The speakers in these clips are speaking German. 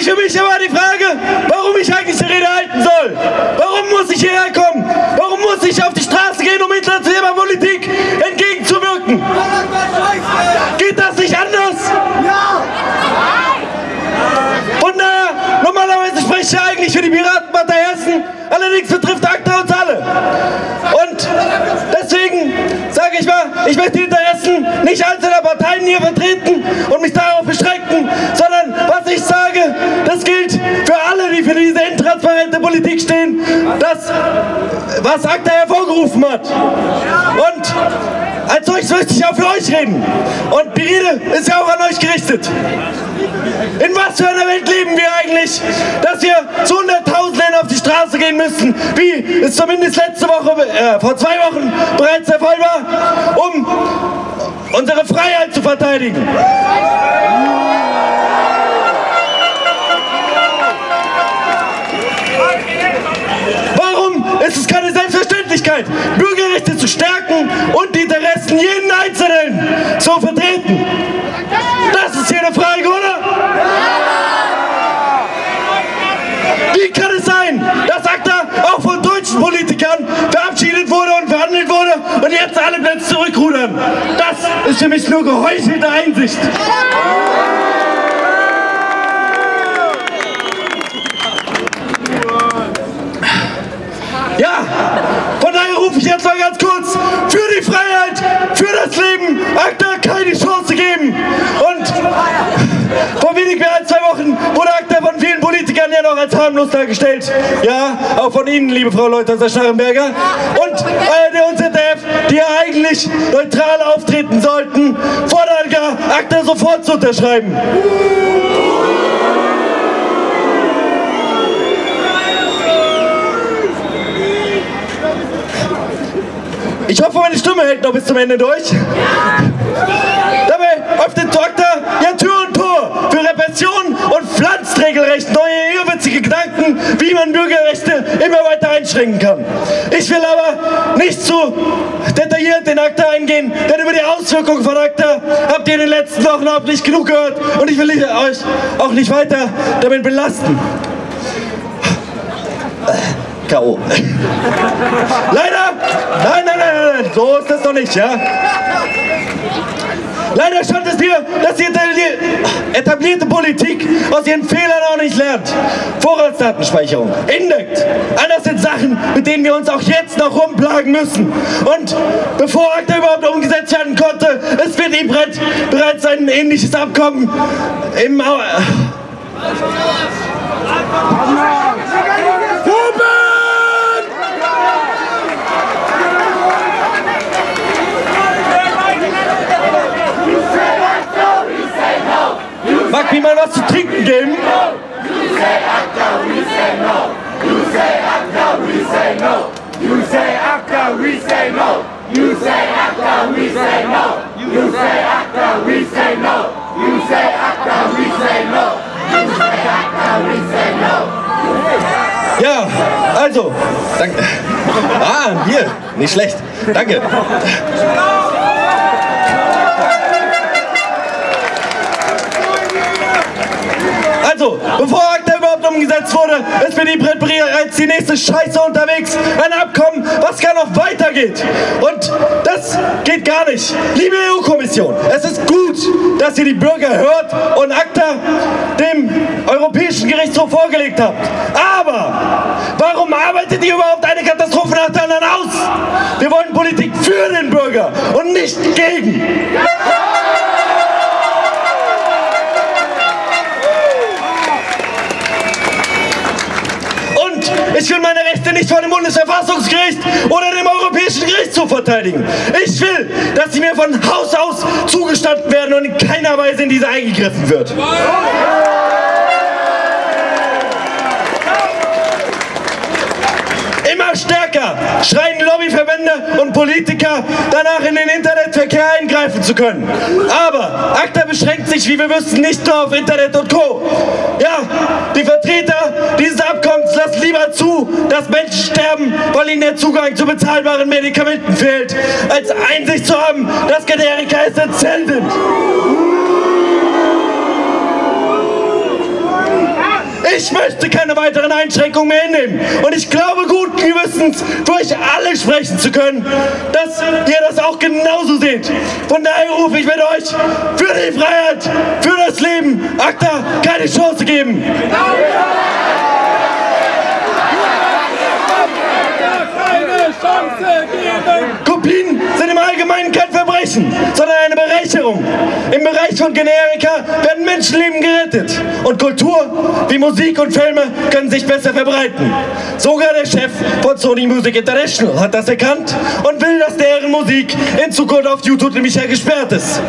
sich für mich immer die Frage, warum ich eigentlich die Rede halten soll. Warum muss ich hierher kommen? Warum muss ich auf die Straße gehen, um internationaler Politik entgegenzuwirken? Geht das nicht anders? Ja! Und naja, normalerweise spreche ich ja eigentlich für die Piratenpartei Hessen, allerdings betrifft ACTA uns alle. Und deswegen sage ich mal, ich möchte die Interessen nicht einzelner Parteien hier vertreten und das, was ACTA hervorgerufen hat. Und als solches möchte ich auch für euch reden. Und die Rede ist ja auch an euch gerichtet. In was für einer Welt leben wir eigentlich, dass wir zu Hunderttausenden auf die Straße gehen müssen, wie es zumindest letzte Woche, äh, vor zwei Wochen bereits der Fall war, um unsere Freiheit zu verteidigen. Jetzt alle plötzlich zurückrudern? Das ist für mich nur geheuchelte Einsicht. Ja, von daher rufe ich jetzt mal ganz kurz für die Freiheit, für das Leben, ACTA keine Chance geben. Und vor wenig mehr als zwei Wochen wurde ACTA von vielen Politikern ja noch als harmlos dargestellt. Ja, auch von Ihnen, liebe Frau Leuthäuser-Schnarrenberger. Und ARD und ZDF, die ja eigentlich neutral auftreten sollten, fordern gar, ACTA sofort zu unterschreiben. Ich hoffe, meine Stimme hält noch bis zum Ende durch. Dabei öffnet Dr. ja Tür einschränken kann. Ich will aber nicht zu detailliert in ACTA eingehen, denn über die Auswirkungen von ACTA habt ihr in den letzten Wochen nicht genug gehört und ich will euch auch nicht weiter damit belasten. K.O. Leider, nein, nein, nein, nein, so ist das doch nicht, ja? Leider scheint es mir, dass die etablierte Politik aus ihren Fehlern auch nicht lernt. Vorratsdatenspeicherung, Indekt, all das sind Sachen, mit denen wir uns auch jetzt noch rumplagen müssen. Und bevor ACTA überhaupt umgesetzt werden konnte, es wird IBRED bereits ein ähnliches Abkommen im... Au Mag mir mal was zu trinken geben? You say ACTA, we say no. You say ACTA, we say no. You say ACTA, we say no. You say ACTA, we say no. You say ACTA, we say no. Ja, also, danke. Ah, hier, nicht schlecht. Danke. Also, bevor ACTA überhaupt umgesetzt wurde, ist für die bereits die nächste Scheiße unterwegs. Ein Abkommen, was gar noch weitergeht. Und das geht gar nicht. Liebe EU-Kommission, es ist gut, dass ihr die Bürger hört und ACTA dem Europäischen Gerichtshof vorgelegt habt. Aber warum arbeitet ihr überhaupt eine Katastrophe nach der anderen aus? Wir wollen Politik für den Bürger und nicht gegen. Und ich will meine Rechte nicht vor dem Bundesverfassungsgericht oder dem Europäischen Gerichtshof verteidigen. Ich will, dass sie mir von Haus aus zugestanden werden und in keiner Weise in diese eingegriffen wird. Immer stärker schreien Lobbyverbände und Politiker danach in den Internetverkehr eingreifen zu können. Aber ACTA beschränkt sich, wie wir wissen, nicht nur auf Internet und Co. dass Menschen sterben, weil ihnen der Zugang zu bezahlbaren Medikamenten fehlt, als Einsicht zu haben, dass Generika essentiell sind. ich möchte keine weiteren Einschränkungen mehr hinnehmen. Und ich glaube gut gewissens, für euch alle sprechen zu können, dass ihr das auch genauso seht. Von daher rufe ich mit euch für die Freiheit, für das Leben, ACTA keine Chance geben. Allgemeinen kein Verbrechen, sondern eine Bereicherung. Im Bereich von Generika werden Menschenleben gerettet. Und Kultur wie Musik und Filme können sich besser verbreiten. Sogar der Chef von Sony Music International hat das erkannt und will, dass deren Musik in Zukunft auf YouTube nämlich ja gesperrt ist.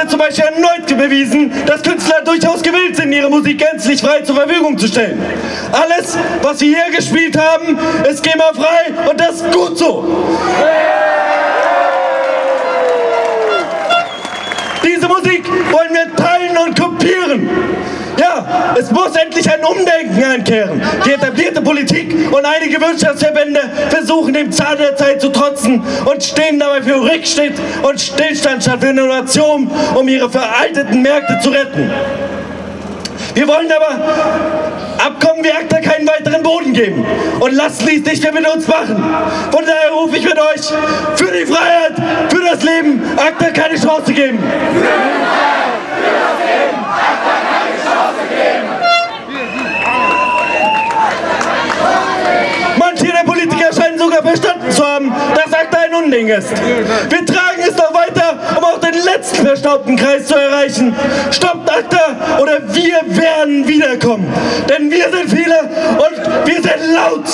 Heute zum Beispiel erneut bewiesen, dass Künstler durchaus gewillt sind, ihre Musik gänzlich frei zur Verfügung zu stellen. Alles, was wir hier gespielt haben, ist GEMA-frei und das ist gut so. Diese Musik wollen wir teilen und kopieren. Ja, es muss endlich ein Umdenken einkehren. Die etablierte Politik und einige Wirtschaftsverbände versuchen dem Zahn der Zeit zu trotzen und stehen dabei für Rückschritt und Stillstand statt für Innovation, um ihre veralteten Märkte zu retten. Wir wollen aber Abkommen wie ACTA keinen weiteren Boden geben und lassen dies nicht mehr mit uns machen. Von daher rufe ich mit euch für die Freiheit, für das Leben ACTA keine Chance geben. Für die Freiheit, für das Leben ACTA keine Chance geben. Manche der Politiker scheinen sogar verstanden zu haben, dass ACTA ein Unding ist. Wir tragen es noch weiter, um auch den letzten verstaubten Kreis zu erreichen. Stoppt ACTA oder wir werden wiederkommen. Denn wir sind viele und wir sind laut.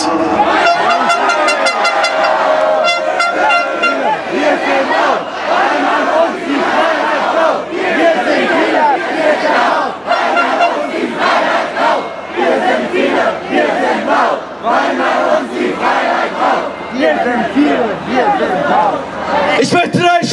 Ich möchte euch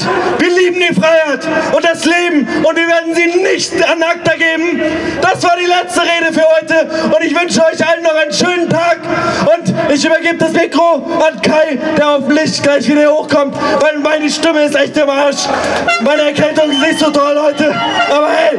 mit, wir lieben die Freiheit und das Leben und wir werden sie nicht an ACTA geben. Das war die letzte Rede für heute und ich wünsche euch allen noch einen schönen Tag und ich übergebe das Mikro an Kai, der hoffentlich gleich wieder hochkommt, weil meine Stimme ist echt im Arsch. Meine Erkältung ist nicht so toll heute, aber hey.